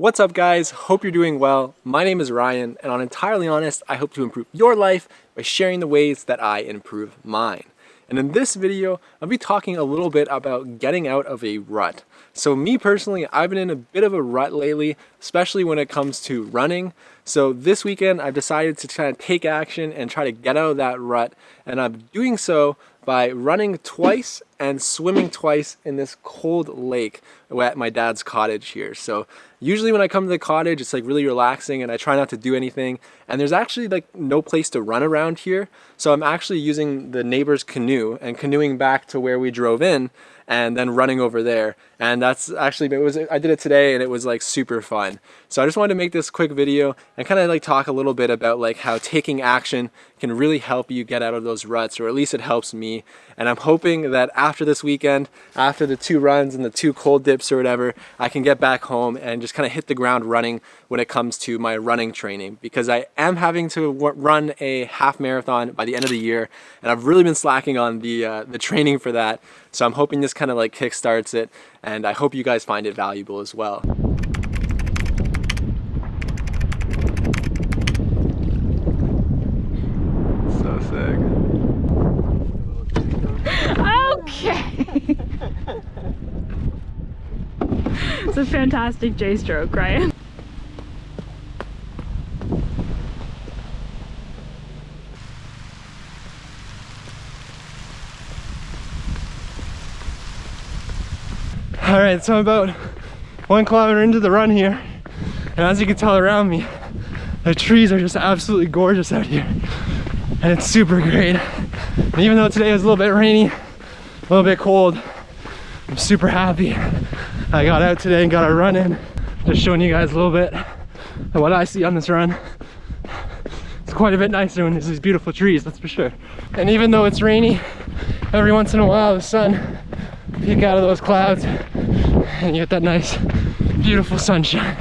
What's up guys? Hope you're doing well. My name is Ryan and on Entirely Honest, I hope to improve your life by sharing the ways that I improve mine. And in this video, I'll be talking a little bit about getting out of a rut. So me personally, I've been in a bit of a rut lately, especially when it comes to running. So this weekend, I've decided to try to take action and try to get out of that rut. And I'm doing so by running twice and swimming twice in this cold lake at my dad's cottage here. So usually when I come to the cottage, it's like really relaxing and I try not to do anything. And there's actually like no place to run around here. So I'm actually using the neighbor's canoe and canoeing back to where we drove in and then running over there. And that's actually, it was, I did it today and it was like super fun. So I just wanted to make this quick video and kind of like talk a little bit about like how taking action can really help you get out of those ruts, or at least it helps me. And I'm hoping that after this weekend, after the two runs and the two cold dips or whatever, I can get back home and just kind of hit the ground running when it comes to my running training because I am having to run a half marathon by the end of the year and I've really been slacking on the, uh, the training for that. So I'm hoping this kind of like kickstarts it and I hope you guys find it valuable as well. So sick. Okay. it's a fantastic J stroke, right? All right, so I'm about one kilometer into the run here. And as you can tell around me, the trees are just absolutely gorgeous out here. And it's super great. And even though today was a little bit rainy, a little bit cold, I'm super happy. I got out today and got a run in. Just showing you guys a little bit of what I see on this run. It's quite a bit nicer when there's these beautiful trees, that's for sure. And even though it's rainy, every once in a while the sun peek out of those clouds and you get that nice beautiful sunshine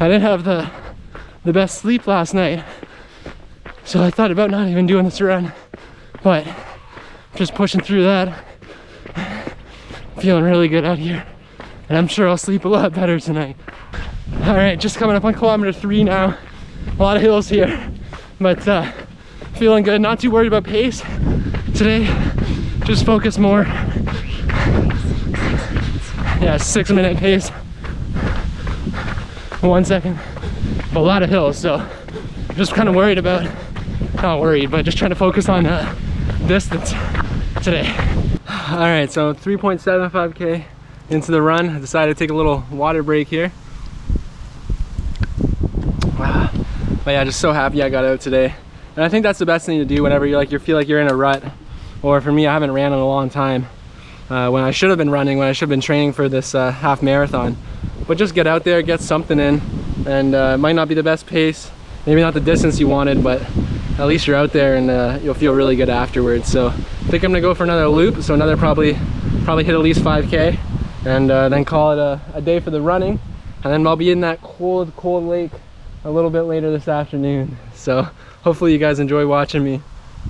i didn't have the the best sleep last night so i thought about not even doing this run but just pushing through that feeling really good out here and i'm sure i'll sleep a lot better tonight all right just coming up on kilometer three now a lot of hills here but uh feeling good not too worried about pace today just focus more yeah, six minute pace. One second. A lot of hills, so just kind of worried about, not worried, but just trying to focus on uh, distance today. All right, so 3.75K into the run. I decided to take a little water break here. But yeah, just so happy I got out today. And I think that's the best thing to do whenever you like you feel like you're in a rut. Or for me, I haven't ran in a long time uh, when I should have been running, when I should have been training for this uh, half marathon. But just get out there, get something in, and uh, it might not be the best pace, maybe not the distance you wanted, but at least you're out there and uh, you'll feel really good afterwards. So I think I'm gonna go for another loop, so another probably probably hit at least 5K, and uh, then call it a, a day for the running. And then I'll be in that cold, cold lake a little bit later this afternoon. So hopefully you guys enjoy watching me,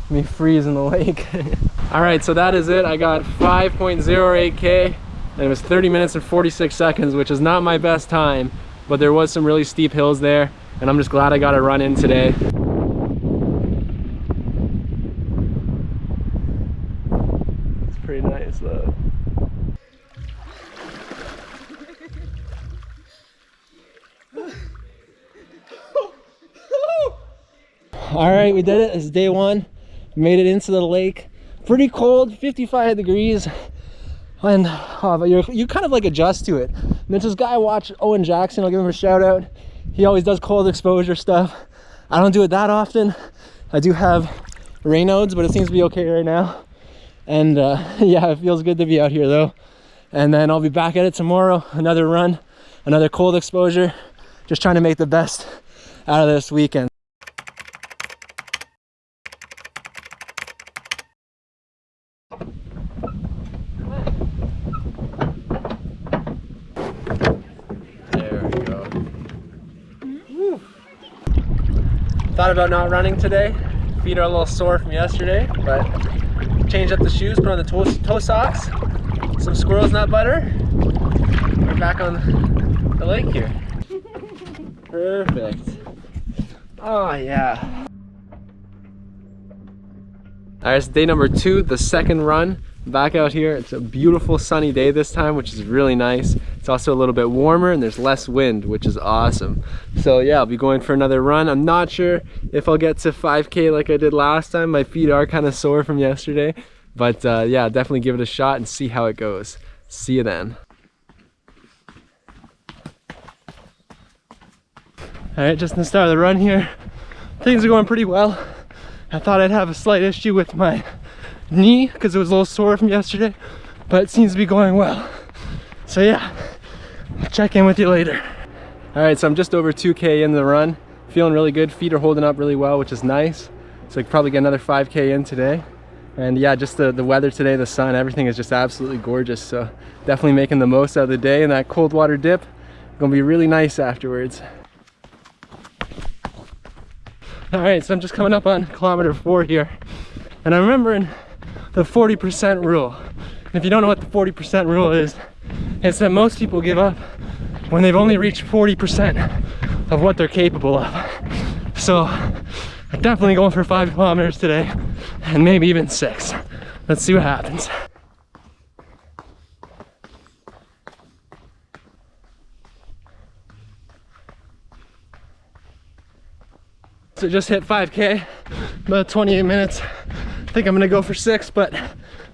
me freeze in the lake. All right, so that is it. I got 5.08K and it was 30 minutes and 46 seconds, which is not my best time, but there was some really steep hills there and I'm just glad I got a run in today. It's pretty nice though. All right, we did it. It's day one. Made it into the lake. Pretty cold 55 degrees. And oh, but you you kind of like adjust to it. And there's this guy watch Owen Jackson. I'll give him a shout out. He always does cold exposure stuff. I don't do it that often. I do have Raynaud's but it seems to be okay right now. And uh, yeah it feels good to be out here though. And then I'll be back at it tomorrow. Another run another cold exposure. Just trying to make the best out of this weekend About not running today. Feet are a little sore from yesterday, but changed up the shoes, put on the toe, toe socks, some squirrel's nut butter. We're back on the lake here. Perfect. Oh yeah. All right, it's day number two, the second run. Back out here, it's a beautiful sunny day this time, which is really nice. It's also a little bit warmer and there's less wind, which is awesome. So yeah, I'll be going for another run. I'm not sure if I'll get to 5K like I did last time. My feet are kind of sore from yesterday, but uh, yeah, definitely give it a shot and see how it goes. See you then. All right, just in the start of the run here, things are going pretty well. I thought I'd have a slight issue with my knee because it was a little sore from yesterday, but it seems to be going well. So yeah, check in with you later. All right, so I'm just over 2K in the run. Feeling really good. Feet are holding up really well, which is nice. So I could probably get another 5K in today. And yeah, just the, the weather today, the sun, everything is just absolutely gorgeous. So definitely making the most out of the day and that cold water dip. Gonna be really nice afterwards. All right, so I'm just coming up on kilometer four here. And I'm remembering the 40% rule. And if you don't know what the 40% rule is, it's that most people give up when they've only reached 40% of what they're capable of. So I'm definitely going for five kilometers today and maybe even six. Let's see what happens. So just hit 5K, about 28 minutes. I think I'm gonna go for six, but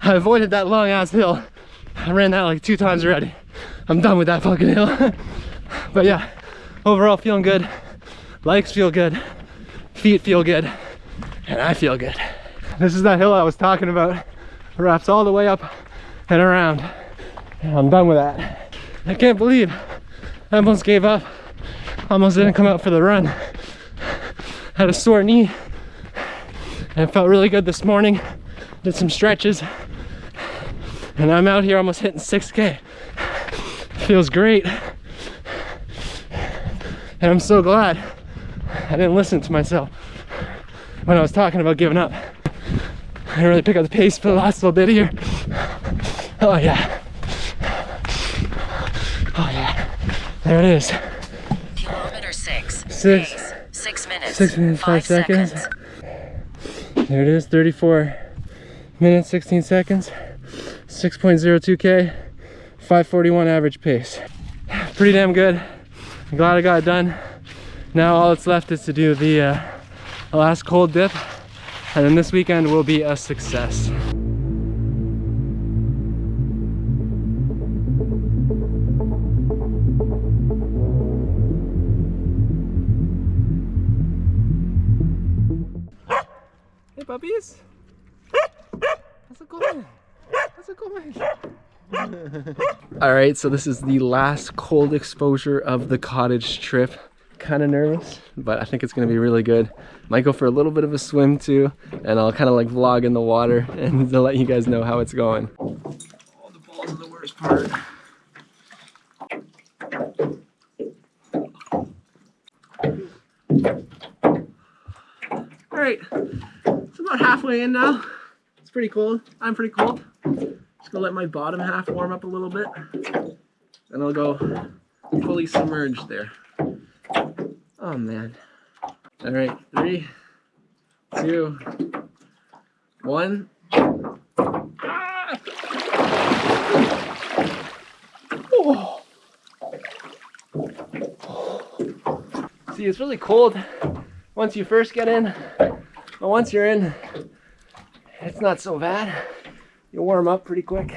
I avoided that long ass hill. I ran that like two times already. I'm done with that fucking hill. but yeah, overall feeling good. Legs feel good, feet feel good, and I feel good. This is that hill I was talking about. It wraps all the way up and around. And I'm done with that. I can't believe I almost gave up. Almost didn't come out for the run had a sore knee and felt really good this morning. Did some stretches and I'm out here almost hitting 6K. Feels great. And I'm so glad I didn't listen to myself when I was talking about giving up. I didn't really pick up the pace for the last little bit here. Oh yeah. Oh yeah. There it is. Kilometer six. Six. Six minutes. Six minutes, five seconds. There it is, 34 minutes, 16 seconds, 6.02K, 541 average pace. Pretty damn good. I'm glad I got it done. Now all that's left is to do the, uh, last cold dip, and then this weekend will be a success. Puppies! How's it going? How's it going? All right, so this is the last cold exposure of the cottage trip. Kind of nervous, but I think it's gonna be really good. Might go for a little bit of a swim too, and I'll kind of like vlog in the water and to let you guys know how it's going. All the balls are the worst part. All right, it's about halfway in now. It's pretty cold. I'm pretty cold. Just gonna let my bottom half warm up a little bit. And I'll go fully submerged there. Oh man. All right, three, two, one. See, it's really cold once you first get in, but once you're in, it's not so bad. You'll warm up pretty quick.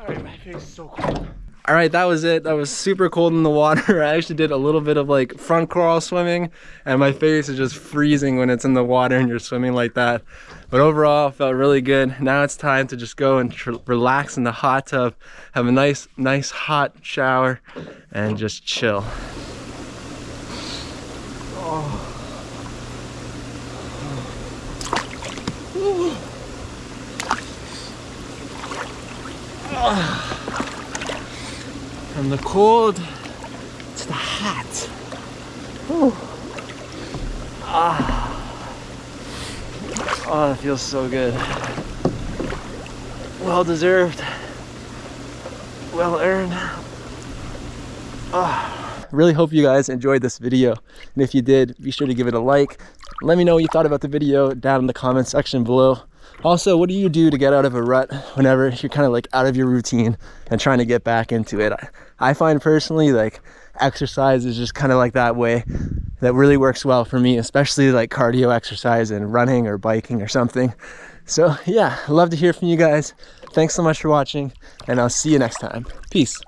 All right, my face is so cold. All right, that was it. That was super cold in the water. I actually did a little bit of like front crawl swimming, and my face is just freezing when it's in the water and you're swimming like that. But overall, felt really good. Now it's time to just go and relax in the hot tub, have a nice, nice hot shower, and just chill. Oh. From the cold to the hot. Whew. Ah. Oh, that feels so good. Well deserved. Well earned. Ah. Really hope you guys enjoyed this video. And if you did, be sure to give it a like. Let me know what you thought about the video down in the comment section below. Also, what do you do to get out of a rut whenever you're kind of like out of your routine and trying to get back into it? I find personally like exercise is just kind of like that way that really works well for me, especially like cardio exercise and running or biking or something. So yeah, love to hear from you guys. Thanks so much for watching and I'll see you next time. Peace.